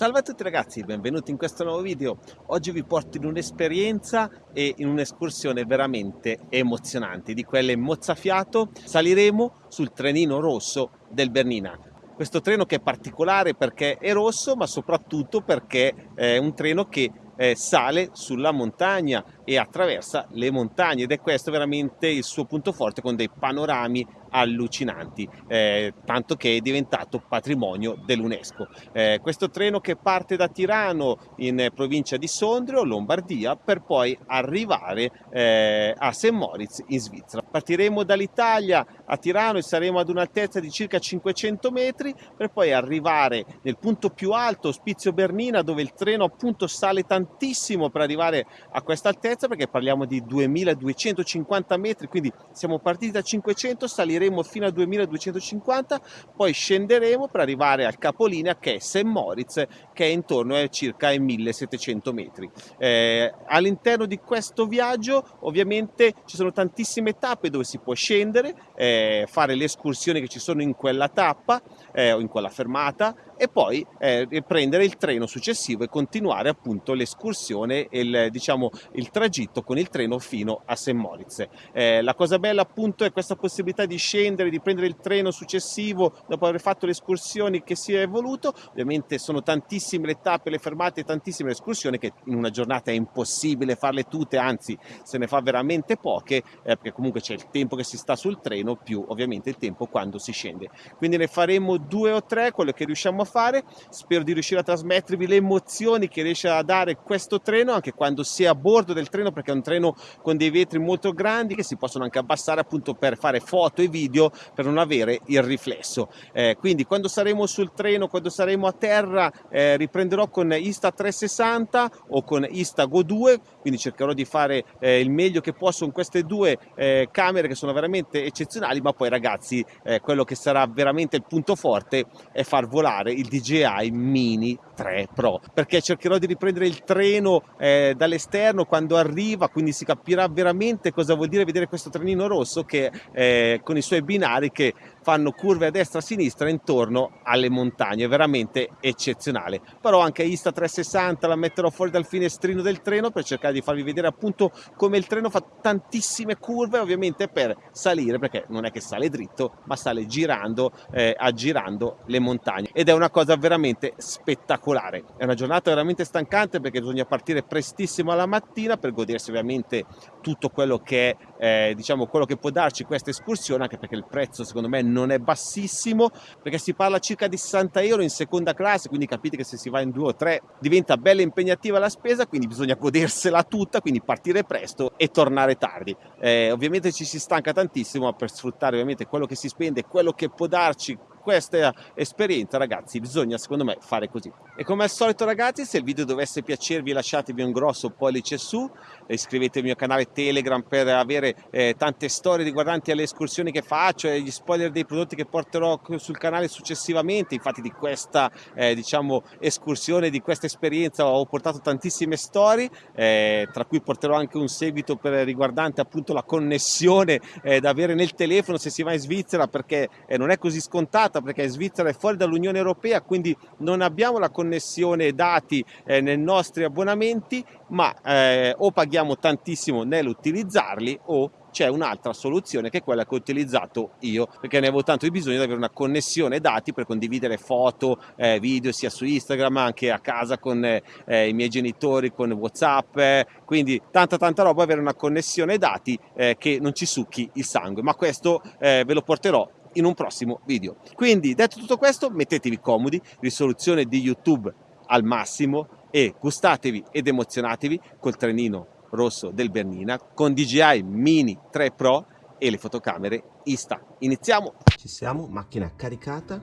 Salve a tutti ragazzi, benvenuti in questo nuovo video. Oggi vi porto in un'esperienza e in un'escursione veramente emozionante, di quelle mozzafiato. Saliremo sul trenino rosso del Bernina. Questo treno che è particolare perché è rosso, ma soprattutto perché è un treno che eh, sale sulla montagna e attraversa le montagne ed è questo veramente il suo punto forte con dei panorami allucinanti, eh, tanto che è diventato patrimonio dell'UNESCO. Eh, questo treno che parte da Tirano in provincia di Sondrio, Lombardia, per poi arrivare eh, a St. Moritz in Svizzera. Partiremo dall'Italia a Tirano e saremo ad un'altezza di circa 500 metri per poi arrivare nel punto più alto, Ospizio Bernina, dove il treno appunto sale tantissimo per arrivare a questa altezza perché parliamo di 2250 metri, quindi siamo partiti da 500, saliremo fino a 2250, poi scenderemo per arrivare al capolinea che è St. Moritz, che è intorno a circa ai 1700 metri. Eh, all'interno di questo viaggio ovviamente ci sono tantissime tappe dove si può scendere, eh, fare le escursioni che ci sono in quella tappa eh, o in quella fermata e poi eh, prendere il treno successivo e continuare appunto l'escursione e il, diciamo, il tragitto con il treno fino a St. Moritz. Eh, la cosa bella appunto è questa possibilità di scendere, di prendere il treno successivo dopo aver fatto le escursioni che si è voluto. Ovviamente sono tantissime le tappe, le fermate, tantissime le escursioni che in una giornata è impossibile farle tutte, anzi se ne fa veramente poche eh, perché comunque c'è il tempo che si sta sul treno più ovviamente il tempo quando si scende. Quindi ne faremo due o tre, quello che riusciamo a fare. Spero di riuscire a trasmettervi le emozioni che riesce a dare questo treno anche quando si è a bordo del treno perché è un treno con dei vetri molto grandi che si possono anche abbassare appunto per fare foto e video per non avere il riflesso. Eh, quindi quando saremo sul treno, quando saremo a terra eh, riprenderò con Insta360 o con Instago 2 quindi cercherò di fare eh, il meglio che posso con queste due eh, camere che sono veramente eccezionali ma poi ragazzi eh, quello che sarà veramente il punto forte è far volare il DJI Mini 3 Pro perché cercherò di riprendere il treno eh, dall'esterno quando arriva quindi si capirà veramente cosa vuol dire vedere questo trenino rosso che eh, con i suoi binari che fanno curve a destra e a sinistra intorno alle montagne. Veramente eccezionale. Però anche Insta 360 la metterò fuori dal finestrino del treno per cercare di farvi vedere appunto come il treno fa tantissime curve ovviamente per salire perché non è che sale dritto ma sale girando eh, aggirando le montagne. Ed è una cosa veramente spettacolare. È una giornata veramente stancante perché bisogna partire prestissimo alla mattina per godersi ovviamente tutto quello che eh, diciamo quello che può darci questa escursione anche perché il prezzo secondo me non è bassissimo perché si parla circa di 60 euro in seconda classe quindi capite che se si va in due o tre diventa bella impegnativa la spesa quindi bisogna godersela tutta quindi partire presto e tornare tardi eh, ovviamente ci si stanca tantissimo per sfruttare ovviamente quello che si spende quello che può darci questa esperienza ragazzi bisogna secondo me fare così. E come al solito ragazzi se il video dovesse piacervi lasciatevi un grosso pollice su iscrivetevi al mio canale telegram per avere eh, tante storie riguardanti alle escursioni che faccio e gli spoiler dei prodotti che porterò sul canale successivamente. Infatti di questa eh, diciamo escursione di questa esperienza ho portato tantissime storie eh, tra cui porterò anche un seguito per, riguardante appunto la connessione eh, da avere nel telefono se si va in Svizzera perché eh, non è così complicata perché Svizzera è fuori dall'Unione Europea, quindi non abbiamo la connessione dati eh, nei nostri abbonamenti, ma eh, o paghiamo tantissimo nell'utilizzarli o c'è un'altra soluzione che è quella che ho utilizzato io perché ne avevo tanto bisogno di avere una connessione dati per condividere foto, eh, video sia su Instagram anche a casa con eh, i miei genitori, con Whatsapp, eh, quindi tanta tanta roba, avere una connessione dati eh, che non ci succhi il sangue, ma questo eh, ve lo porterò in un prossimo video. Quindi detto tutto questo mettetevi comodi, risoluzione di YouTube al massimo e gustatevi ed emozionatevi col trenino rosso del Bernina con DJI Mini 3 Pro e le fotocamere Insta. Iniziamo! Ci siamo, macchina caricata,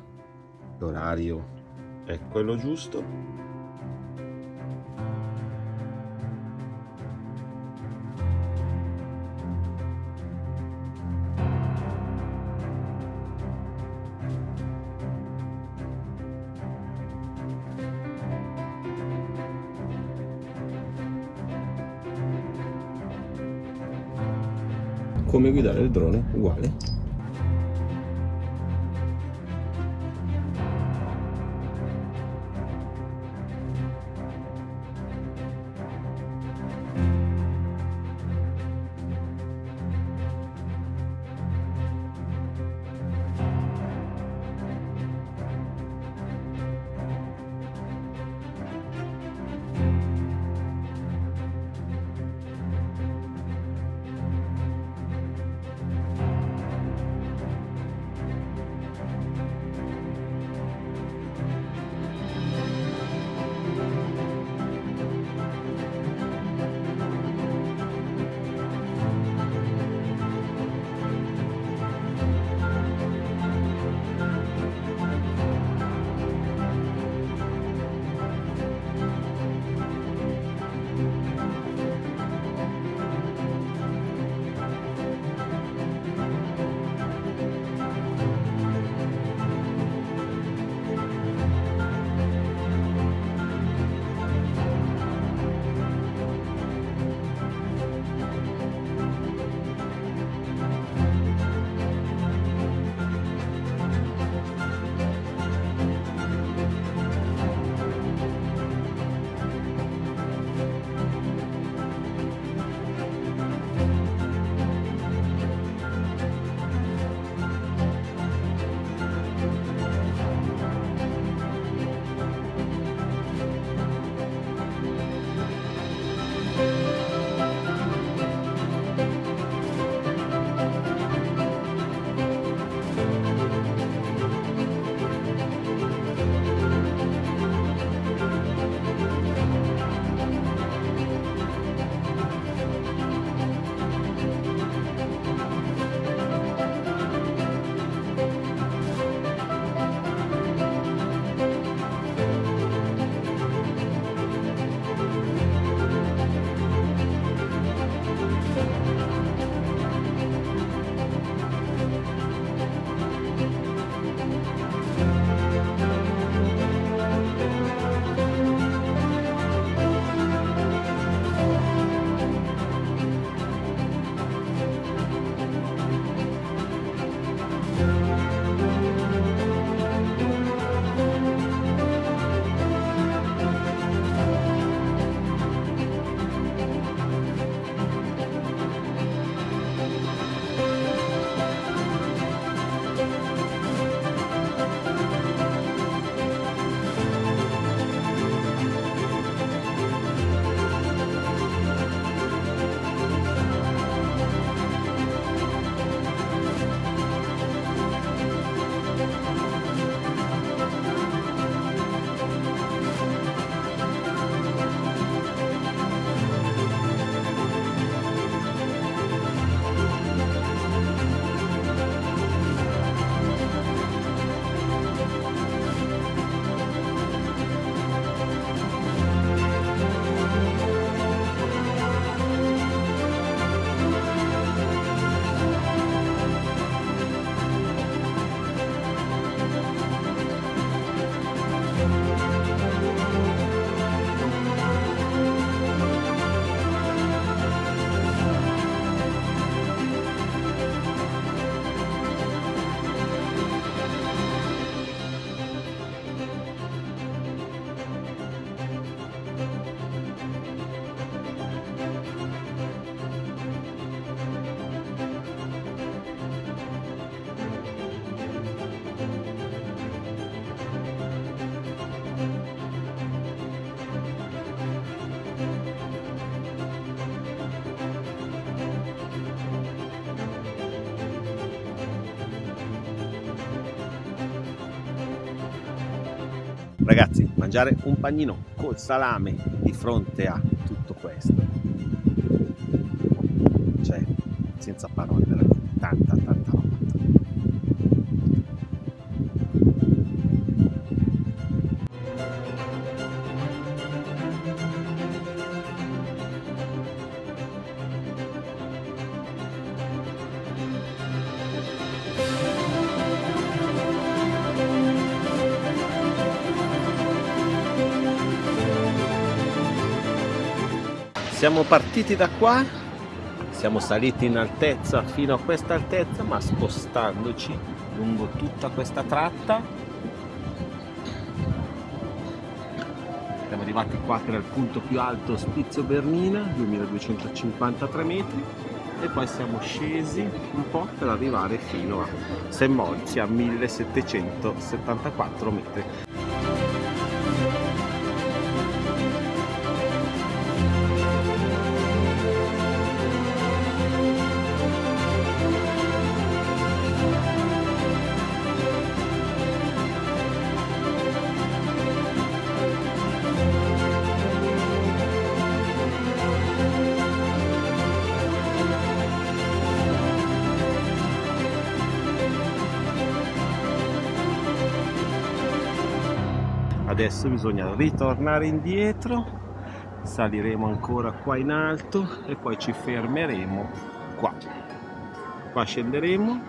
l'orario è quello giusto come guidare il drone uguale Ragazzi, mangiare un panino col salame di fronte a tutto questo, cioè, senza parole, veramente, siamo partiti da qua siamo saliti in altezza fino a questa altezza ma spostandoci lungo tutta questa tratta. Siamo arrivati qua che era il punto più alto Spizio Bernina 2253 metri e poi siamo scesi un po' per arrivare fino a Semmolzi a 1774 metri adesso bisogna ritornare indietro saliremo ancora qua in alto e poi ci fermeremo qua. Qua scenderemo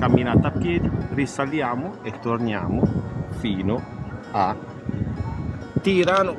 camminata a piedi risaliamo e torniamo fino a Tirano